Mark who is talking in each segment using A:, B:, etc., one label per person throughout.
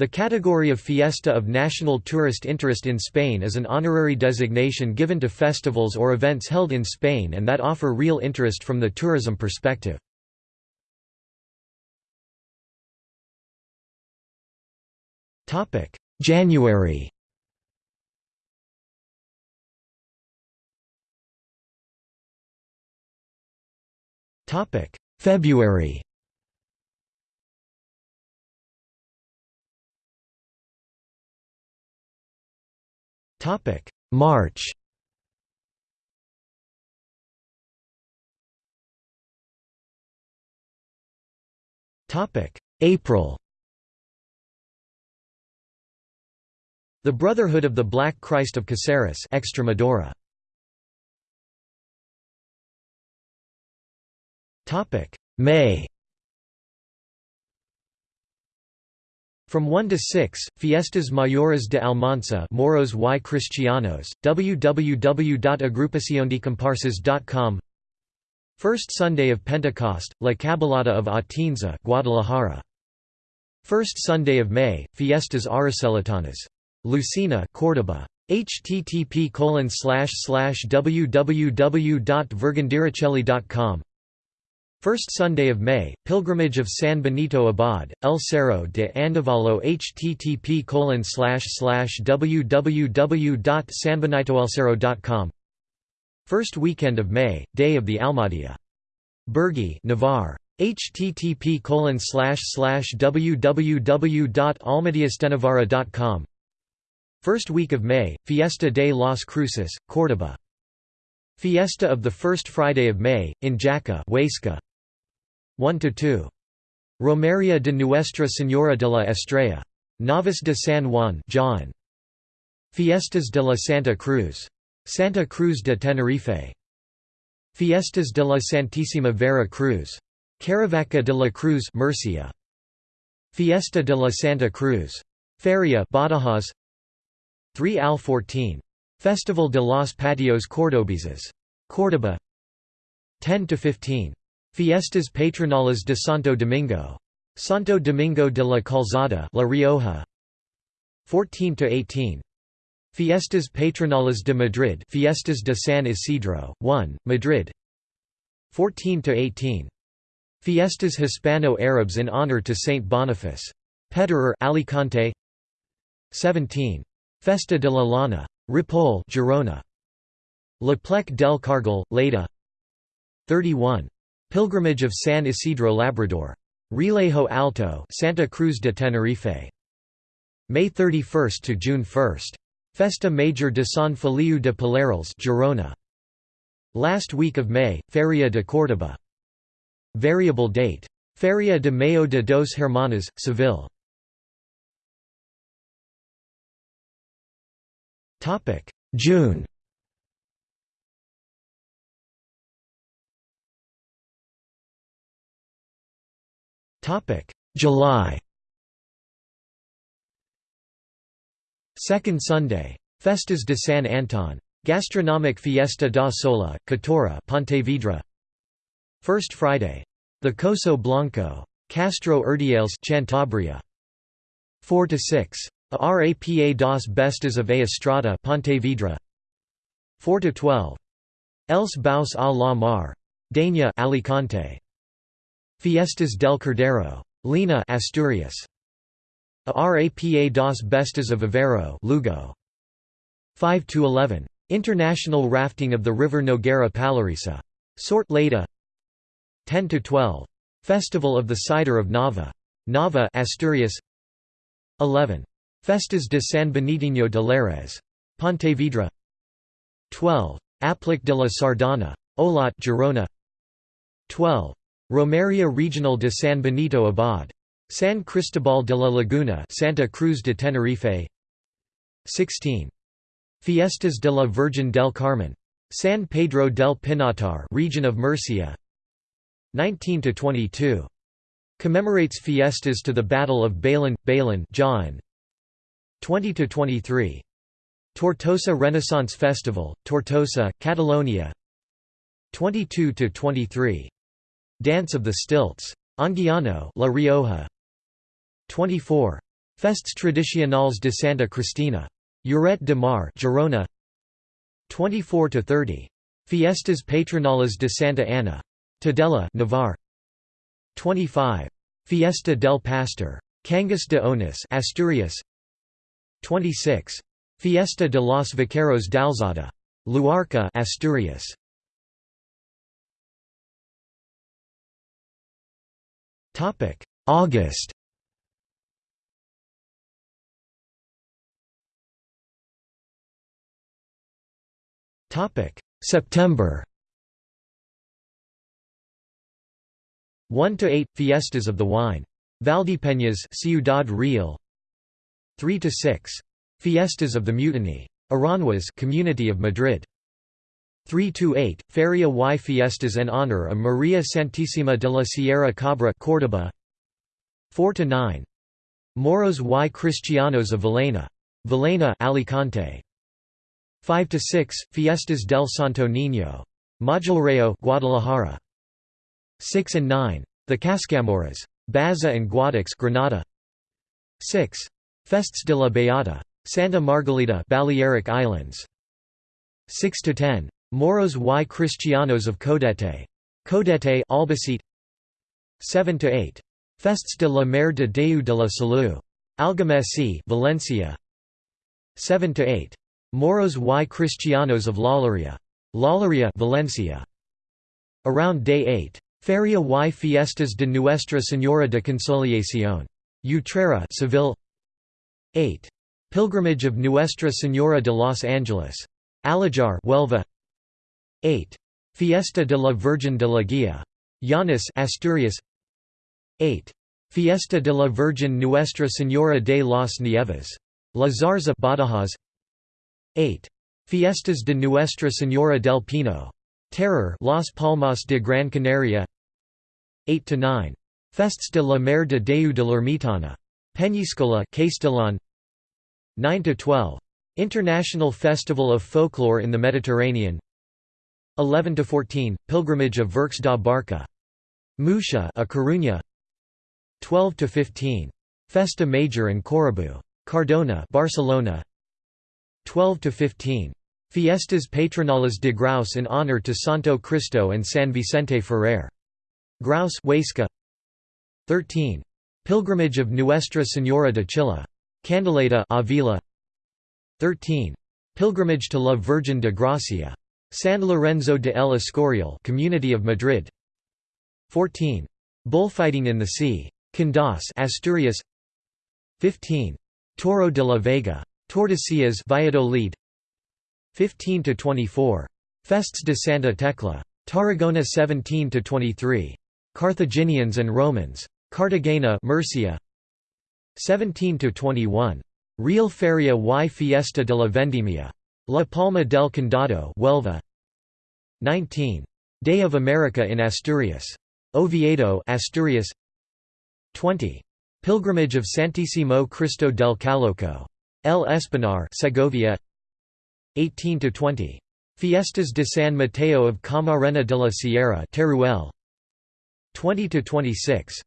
A: The category of Fiesta of National Tourist Interest in Spain is an honorary designation given to festivals or events held in Spain and that offer real interest from the tourism perspective. January February Topic: March. Topic: April. The Brotherhood of the Black Christ of Caceres, Extremadura. Topic: May. From 1 to 6, Fiestas Mayores de Almanza Moros y Cristianos, www.agrupaciondecomparses.com First Sunday of Pentecost, La Caballada of Atienza Guadalajara. First Sunday of May, Fiestas Aracelianas. Lucena Córdoba. http www.vergandiracelli.com First Sunday of May, Pilgrimage of San Benito Abad, El Cerro de Andévalo http www.sanbenitoelcerro.com First weekend of May, Day of the Almadía. Burgui Navarre. http www.almadiastenavarra.com First week of May, Fiesta de las Cruces, Córdoba. Fiesta of the First Friday of May, in Jaca Huesca. 1–2. Romeria de Nuestra Señora de la Estrella. Navas de San Juan Jaén. Fiestas de la Santa Cruz. Santa Cruz de Tenerife. Fiestas de la Santísima Vera Cruz. Caravaca de la Cruz Murcia. Fiesta de la Santa Cruz. Feria Badajoz 3 al 14. Festival de los Patios Cordobeses. Córdoba 10 to 15. Fiestas Patronales de Santo Domingo. Santo Domingo de la Calzada La Rioja. 14 to 18. Fiestas Patronales de Madrid Fiestas de San Isidro, 1, Madrid 14 to 18. Fiestas Hispano-Arabs in honor to Saint Boniface. Petrer Alicante 17. Festa de la Lana. Ripoll Girona. L'Aplec del Cargol, Lleida 31. Pilgrimage of San Isidro Labrador. Realejo Alto Santa Cruz de Tenerife. May 31 to June 1. Festa Major de San Feliu de Pallerols Girona. Last week of May, Feria de Córdoba. Variable date. Feria de Mayo de dos Hermanas, Seville. June July Second Sunday. Festas de San Anton. Gastronomic Fiesta da Sola, Catoira Pontevedra. First Friday. The Coso Blanco. Castro Urdiales Cantabria. 4 to 6. Rapa das Bestas of A Estrada Pontevedra. 4 to 12. Els Bous a la Mar. Denia Alicante. Fiestas del Cordero. Lina Asturias. Rapa das Bestas of Aveiro Lugo. 5 to 11. International rafting of the river Noguera Pallaresa. Sort Lleida. 10 to 12. Festival of the cider of Nava. Nava Asturias. 11. Festas de San Benitinho de Lérez. Pontevedra. 12. Aplec de la Sardana. Olot Girona. 12. Romeria Regional de San Benito Abad. San Cristobal de la Laguna Santa Cruz de Tenerife 16. Fiestas de la Virgen del Carmen. San Pedro del Pinatar region of Murcia 19 to 22. Commemorates fiestas to the Battle of Bailén, Bailén Jaén 20 to 23. Tortosa Renaissance Festival, Tortosa, Catalonia 22 to 23. Dance of the Stilts. Anguiano La Rioja. 24. Festes Tradicionales de Santa Cristina. Lloret de Mar Girona 24 to 30 Fiestas Patronales de Santa Ana Tudela Navarre 25 Fiesta del Pastor Cangas de Onís Asturias 26 Fiesta de los Vaqueros d'Alzada Luarca Asturias August. September. 1 to 8 Fiestas of the Wine. Valdepeñas Ciudad Real. 3 to 6 Fiestas of the Mutiny. Aranjuez Community of Madrid 3 to 8 Feria y Fiestas en honor of María Santísima de la Sierra Cabra Córdoba. 4 to 9 Moros y Cristianos of Villena Villena Alicante. 5 to 6 Fiestas del Santo Niño. Majoreo Guadalajara. 6 and 9 The Cascamoras. Baza and Guadix Granada. 6 Festes de la Beata. Santa Margalida Balearic Islands. 6 to 10 Moros y Cristianos of Caudete. Caudete Albacete. 7 to 8 Festes de la Mare de Déu de la Salud Algemesí Valencia. 7 to 8 Moros y Cristianos of Lollería Lollería Valencia. Around day 8 Feria y Fiestas de Nuestra Señora de Consolación. Utrera Seville. 8 Pilgrimage of Nuestra Señora de Los Angeles. Alajar Huelva 8 Fiesta de la Virgen de la Guía Llanes Asturias 8 Fiesta de la Virgen Nuestra Señora de las Nieves La Zarza Badajoz 8. Fiestas de Nuestra Señora del Pino. Teror Las Palmas de Gran Canaria 8 to 9. Festes de la Mare de Déu de l'Ermitana. Peñíscola Castellón 9 to 12. International Festival of Folklore in the Mediterranean 11 to 14. Pilgrimage of Virxe da Barca. Muxía A Coruña 12 to 15. Festa Major and Correbou. Cardona Barcelona 12 to 15. Fiestas Patronales de Graus in honor to Santo Cristo and San Vicente Ferrer. Graus Huesca 13. Pilgrimage of Nuestra Señora de Chilla. Candeleda Avila 13. Pilgrimage to La Virgen de Gracia. San Lorenzo de el Escorial Community of Madrid. 14. Bullfighting in the Sea. Candás Asturias. 15. Toro de la Vega. Tordesillas Valladolid. 15 to 24 Fests de Santa Tecla. Tarragona 17 to 23 Carthaginians and Romans. Cartagena Murcia. 17 to 21 Real Feria y Fiesta de la Vendimia La Palma del Condado Huelva. 19 Day of America in Asturias. Oviedo Asturias. 20 Pilgrimage of Santissimo Cristo del Caloco. El Espinar Segovia. 18 to 20 Fiestas de San Mateo of Camarena de la Sierra Teruel. 20 to 26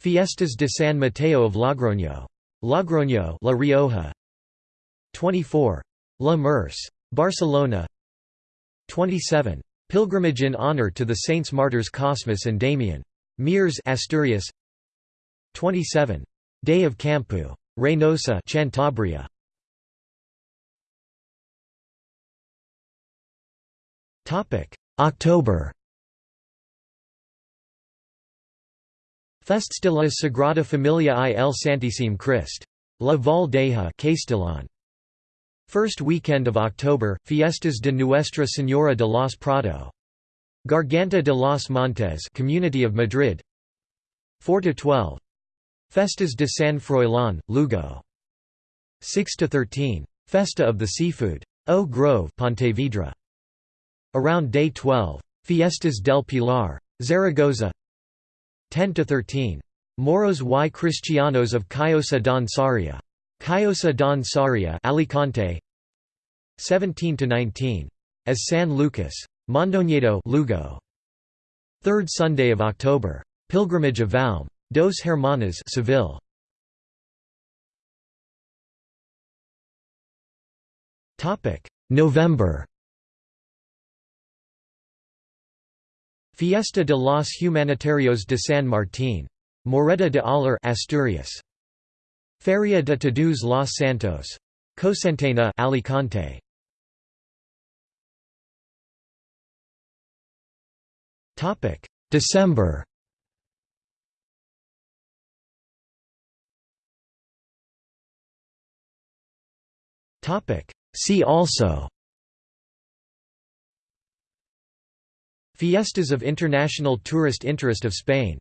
A: Fiestas de San Mateo of Logroño. Logroño La Rioja. 24 La Merce Barcelona. 27 Pilgrimage in honor to the saints martyrs Cosmas and Damian. Mieres Asturias. 27 Day of Campoo Reinosa Cantabria. October. La Sagrada Familia y el Santíssim Christ. La Valdeja Castellón. First weekend of October, Fiestas de Nuestra Señora de los Prado. Garganta de los Montes Community of Madrid 4 to 12 Festas de San Froilán, Lugo. 6 to 13. Festa of the Seafood. O Grove, Pontevedra. Around day 12. Fiestas del Pilar. Zaragoza. 10 to 13. Moros y Cristianos of Callosa d'en Sarrià. Callosa d'en Sarrià, Alicante. 17–19. As San Lucas. Mondoñedo Lugo. Third Sunday of October. Pilgrimage of Valme. Dos Hermanas Seville. November Fiesta de los Humanitarios de San Martín. Moreda de Aller, Asturias. Feria de Todos los Santos. Cocentaina, Alicante. December. See also. Fiestas of International Tourist Interest of Spain